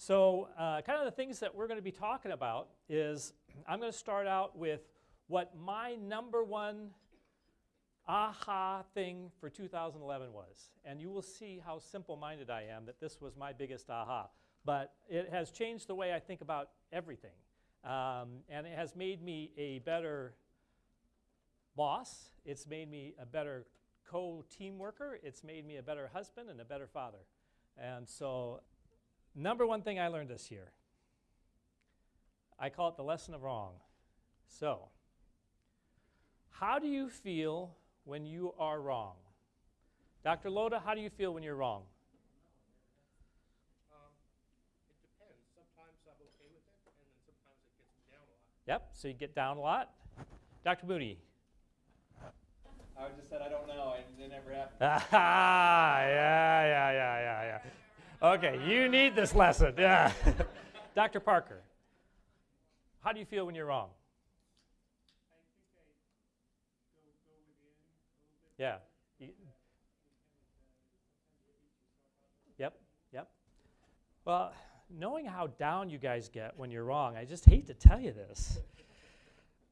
So uh, kind of the things that we're going to be talking about is I'm going to start out with what my number one aha thing for 2011 was. And you will see how simple-minded I am that this was my biggest aha. But it has changed the way I think about everything. Um, and it has made me a better boss. It's made me a better co-team worker. It's made me a better husband and a better father. And so number one thing I learned this year, I call it the lesson of wrong. So how do you feel when you are wrong? Dr. Loda, how do you feel when you're wrong? Um, it depends. Sometimes I'm okay with it, and then sometimes it gets me down a lot. Yep, so you get down a lot. Dr. Moody. I just said I don't know, and it never happened. Ah, yeah, yeah, yeah, yeah, yeah. Okay, you need this lesson. Yeah. Dr. Parker, how do you feel when you're wrong? Yeah. Yep, yep. Well, knowing how down you guys get when you're wrong, I just hate to tell you this,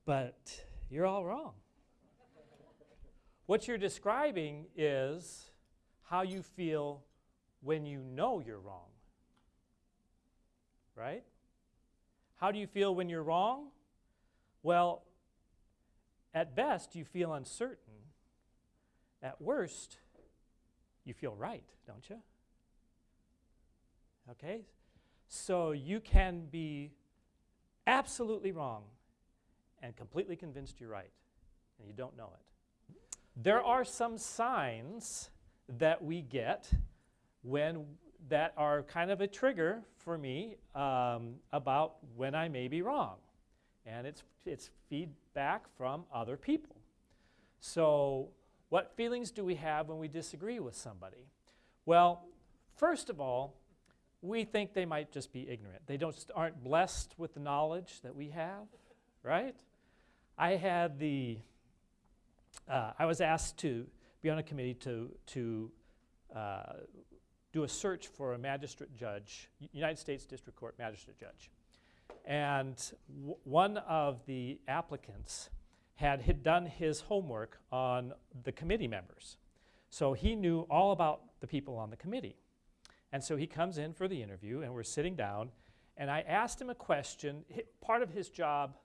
but you're all wrong. What you're describing is how you feel when you know you're wrong. Right? How do you feel when you're wrong? Well, at best, you feel uncertain. At worst, you feel right, don't you? Okay? So you can be absolutely wrong and completely convinced you're right, and you don't know it. There are some signs that we get when that are kind of a trigger for me um, about when I may be wrong. And it's, it's feedback from other people. So what feelings do we have when we disagree with somebody? Well, first of all, we think they might just be ignorant. They don't, aren't blessed with the knowledge that we have, right? I had the, uh, I was asked to be on a committee to, to uh, do a search for a magistrate judge, United States District Court magistrate judge. And one of the applicants had, had done his homework on the committee members. So he knew all about the people on the committee. And so he comes in for the interview, and we're sitting down, and I asked him a question. Part of his job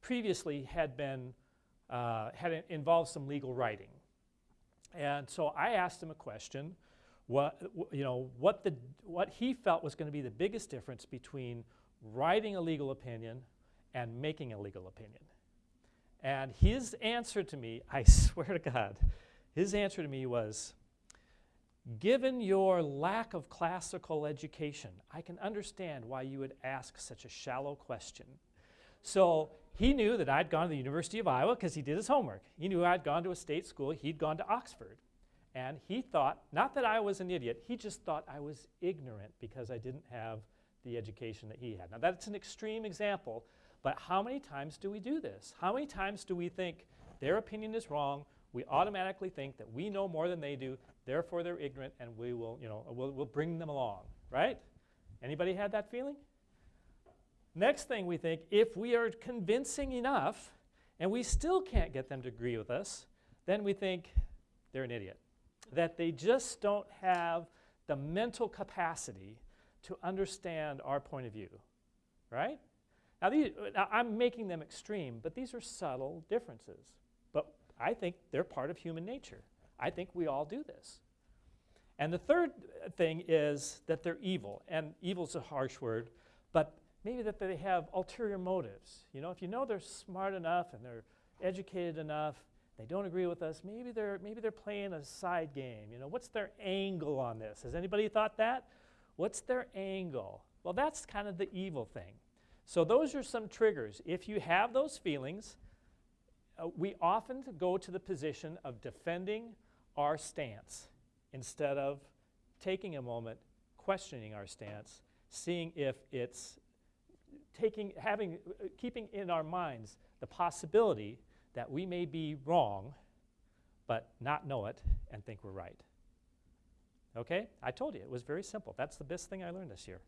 previously had been, uh, had involved some legal writing. And so I asked him a question, what, you know, what, the, what he felt was going to be the biggest difference between writing a legal opinion and making a legal opinion. And his answer to me, I swear to God, his answer to me was, given your lack of classical education, I can understand why you would ask such a shallow question. So he knew that I'd gone to the University of Iowa because he did his homework. He knew I'd gone to a state school, he'd gone to Oxford. And he thought, not that I was an idiot, he just thought I was ignorant because I didn't have the education that he had. Now that's an extreme example, but how many times do we do this? How many times do we think their opinion is wrong? We automatically think that we know more than they do, therefore they're ignorant, and we will, you know, we'll, we'll bring them along, right? Anybody had that feeling? Next thing we think, if we are convincing enough and we still can't get them to agree with us, then we think they're an idiot. That they just don't have the mental capacity to understand our point of view, right? Now, these, now, I'm making them extreme, but these are subtle differences. But I think they're part of human nature. I think we all do this. And the third thing is that they're evil. And evil's a harsh word, but maybe that they have ulterior motives. You know, if you know they're smart enough and they're educated enough, they don't agree with us, maybe they're, maybe they're playing a side game. You know, what's their angle on this? Has anybody thought that? What's their angle? Well, that's kind of the evil thing. So those are some triggers. If you have those feelings, uh, we often go to the position of defending our stance instead of taking a moment, questioning our stance, seeing if it's taking, having, uh, keeping in our minds the possibility that we may be wrong, but not know it and think we're right. Okay? I told you, it was very simple. That's the best thing I learned this year.